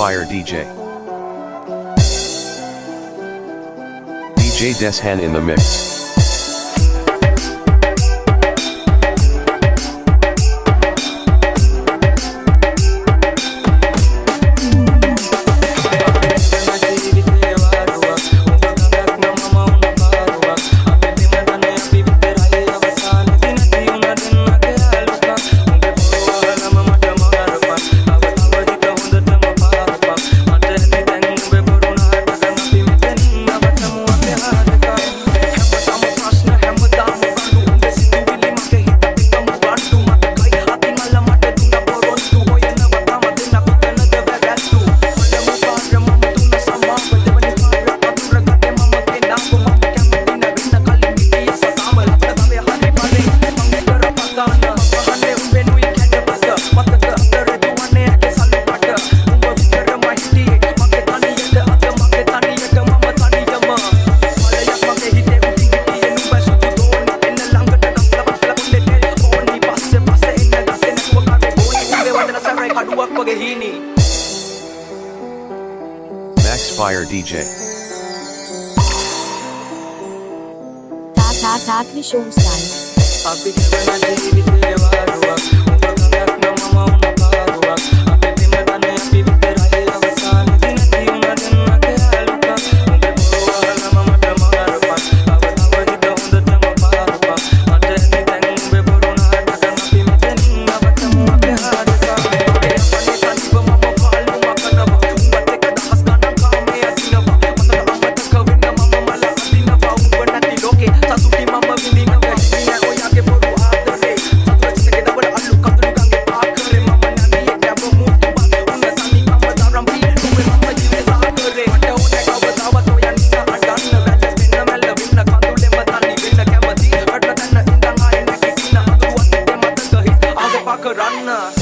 Fire DJ. DJ Deshan in the mix. haduak paghihini Max Fire DJ Tathat Vishon Style a runner uh,